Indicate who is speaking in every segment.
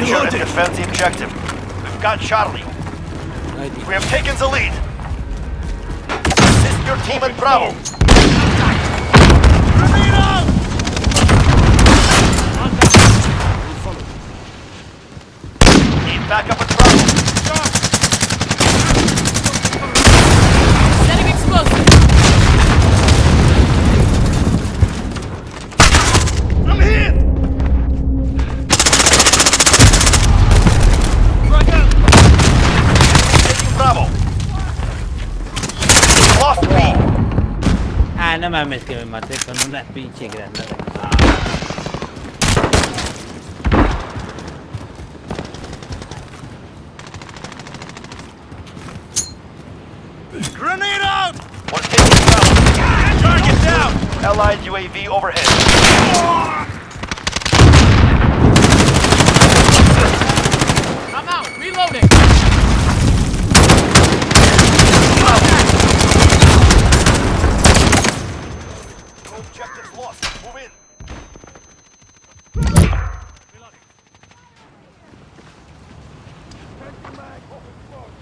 Speaker 1: Reloading.
Speaker 2: Capture and
Speaker 1: Reloading.
Speaker 2: defend the objective. We've got Charlie. We have taken the lead. Assist your team at Bravo. Need backup at Bravo.
Speaker 3: Setting explosive.
Speaker 1: I'm hit.
Speaker 2: Taking Bravo. Lost B.
Speaker 4: Ah, no mames que me maté con una pinche granada.
Speaker 1: Grenade out.
Speaker 2: One taking Bravo.
Speaker 1: Uh, target down.
Speaker 2: Allied UAV overhead.
Speaker 3: I'm out. Reloading.
Speaker 2: No objectives lost. Move in.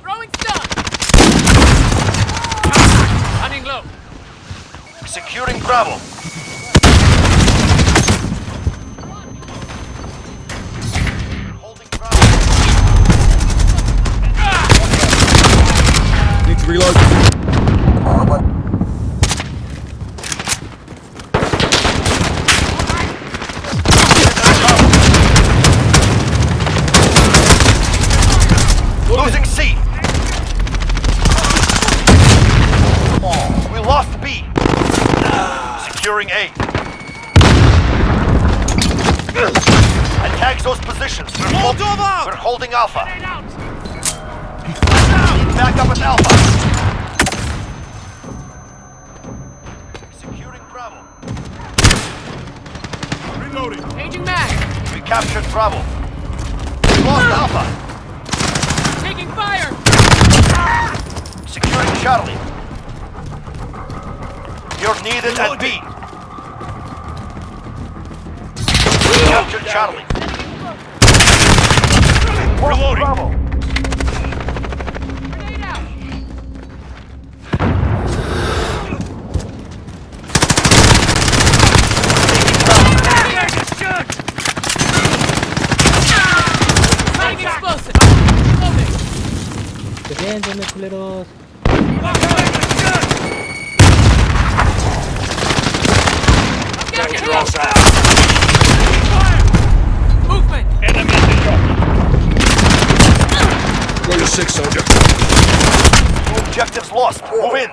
Speaker 3: Throwing stun. Running low.
Speaker 2: Securing Bravo. Holding Bravo.
Speaker 1: Need to reload.
Speaker 2: Losing C. We lost B. Securing A. Attack those positions. We're, hol-
Speaker 1: Molotov!
Speaker 2: we're holding Alpha.
Speaker 3: Grenade out.
Speaker 2: Back up at Alpha. Securing Bravo.
Speaker 1: Reloading.
Speaker 3: Changing mag.
Speaker 2: We captured Bravo. We lost ah! Alpha.
Speaker 3: Taking fire.
Speaker 2: Securing Charlie. You're needed at B. Captured Charlie.
Speaker 1: Reloading.
Speaker 2: Bravo.
Speaker 3: Grenade out. Setting explosive. Reloading.
Speaker 4: Defiéndeme, culeros.
Speaker 1: Six, soldier.
Speaker 2: Two objectives lost. Move in.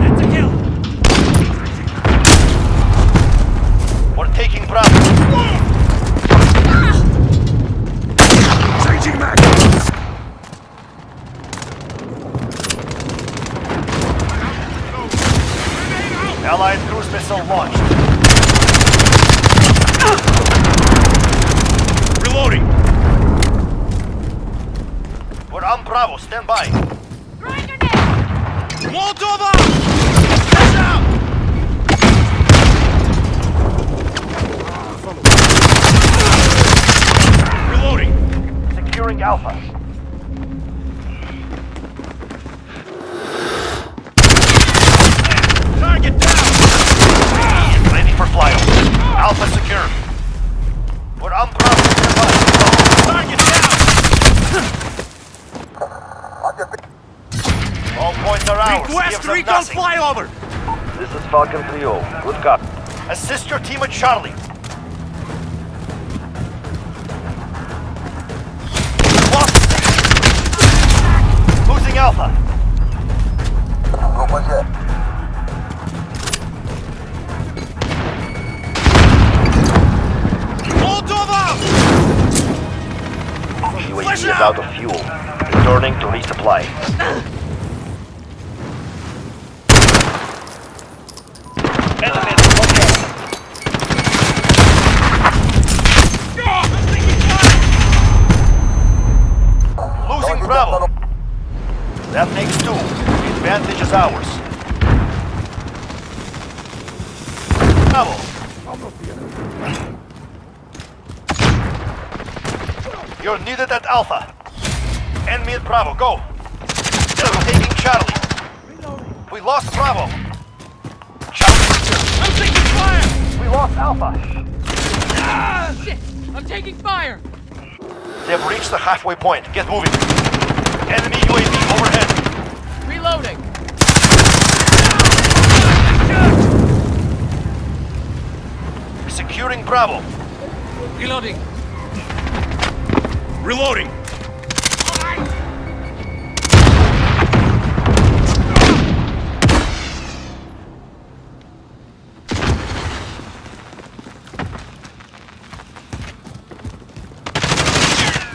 Speaker 1: That's a kill.
Speaker 2: We're taking Bravo.
Speaker 1: Changing mag.
Speaker 2: Allied cruise missile launched.
Speaker 1: Reloading.
Speaker 2: We're on Bravo. Stand by.
Speaker 1: Molotov! Out! Reloading.
Speaker 2: Securing Alpha.
Speaker 1: Target down.
Speaker 2: Ready for flyover. Alpha secure. We're on Bravo. Stand by.
Speaker 1: Target down.
Speaker 2: All points are ours.
Speaker 1: Request
Speaker 2: Give them
Speaker 1: recon flyover.
Speaker 2: This is Falcon 3-0. Good copy. Assist your team at Charlie. Lost. Losing Alpha.
Speaker 1: What Molotov!
Speaker 2: UAV
Speaker 1: Flash
Speaker 2: is
Speaker 1: out!
Speaker 2: out of fuel. Returning to resupply. That makes two. The advantage is ours. Bravo. You're needed at Alpha. Enemy at Bravo, go. They're taking Charlie. We lost Bravo. Charlie.
Speaker 1: I'm taking fire!
Speaker 2: We lost Alpha.
Speaker 3: Ah, shit! I'm taking fire!
Speaker 2: They've reached the halfway point. Get moving. Enemy UAV overhead.
Speaker 3: Reloading!
Speaker 2: Securing Bravo.
Speaker 3: Reloading!
Speaker 1: Reloading!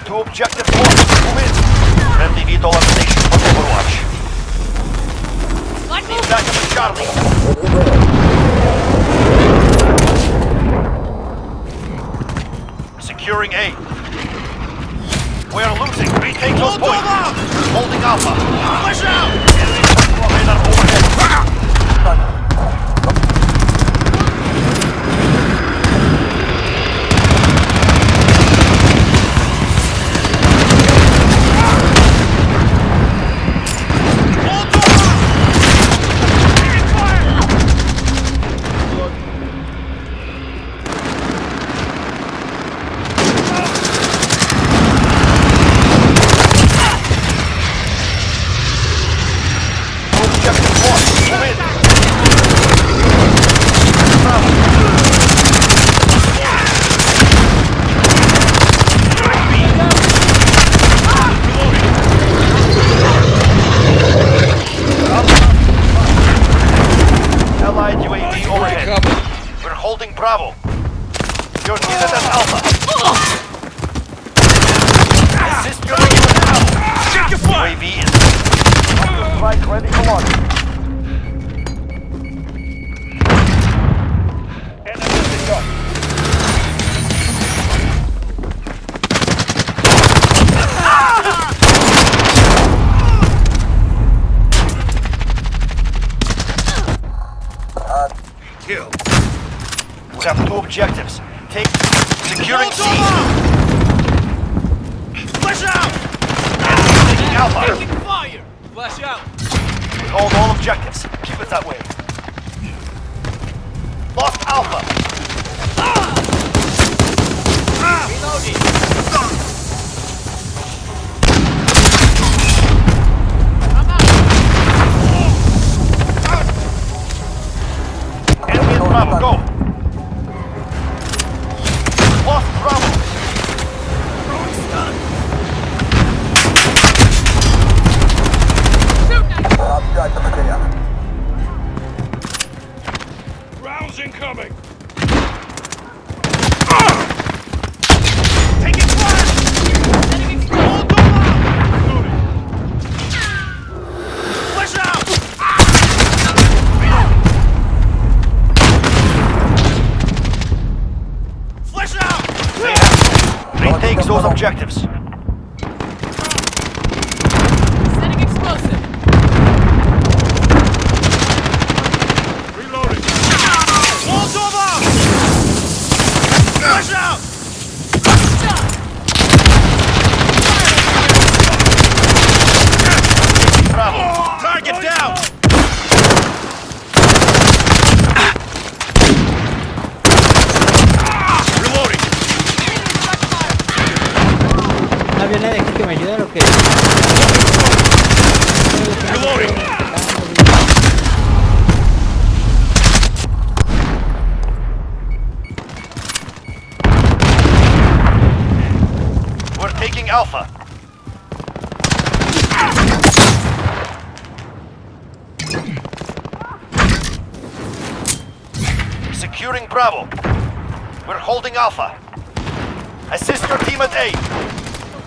Speaker 2: Two objectives lost. Move in. Station Overwatch.
Speaker 3: Like
Speaker 2: Need backup at Charlie. Securing A. We are losing. Retake those points. Holding Alpha.
Speaker 1: Flash out!
Speaker 2: Radar overhead. Ah!
Speaker 1: Hold on! Taking fire!
Speaker 2: Two objectives lost. Move in. Allied UAV overhead. We're holding Bravo. You're needed at Alpha. Assist your team at Alpha.
Speaker 1: Check your fire!
Speaker 2: UAV is. Strike ready for launch. Enemy at.
Speaker 1: Kill.
Speaker 2: We have two objectives. Take securing C.
Speaker 1: Flash out!
Speaker 2: Taking Alpha.
Speaker 1: Taking fire! Flash out!
Speaker 2: Hold all objectives. Keep it that way. Lost Alpha. Retake those objectives.
Speaker 3: Setting explosive!
Speaker 1: Reloading. Hold over! Flash out!
Speaker 3: Shot!
Speaker 2: Bravo.
Speaker 1: Target down! Reloading.
Speaker 4: No había nadie aquí que me ayudara o qué.
Speaker 1: Reloading.
Speaker 2: We're taking Alpha. Securing Bravo. We're holding Alpha. Assist your team at A.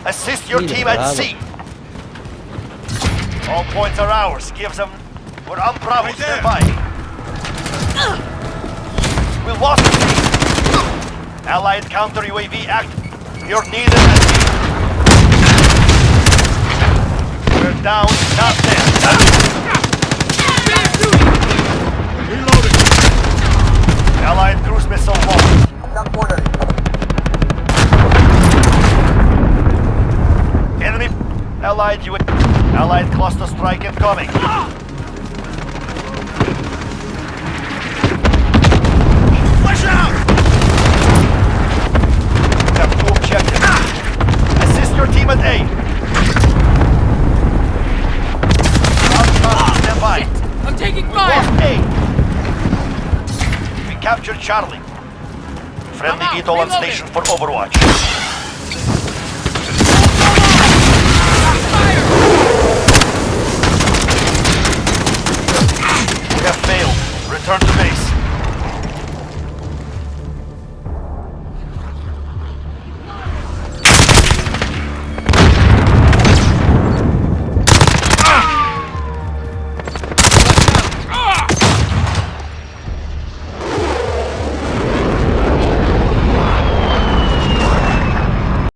Speaker 2: Assist your team at C. All points are ours. Give them. We're on Bravo.
Speaker 1: Right there.
Speaker 2: By. We lost the C. Allied counter UAV active. You're needed at C. down, not there.
Speaker 1: Reloading.
Speaker 2: Allied
Speaker 1: cruise missile
Speaker 2: launched. Not ordering. Enemy. Allied UAV. Allied cluster strike incoming. Charlie.
Speaker 3: Friendly VTOL
Speaker 2: on station
Speaker 3: for
Speaker 2: Overwatch. We have
Speaker 3: failed.
Speaker 2: Return to base.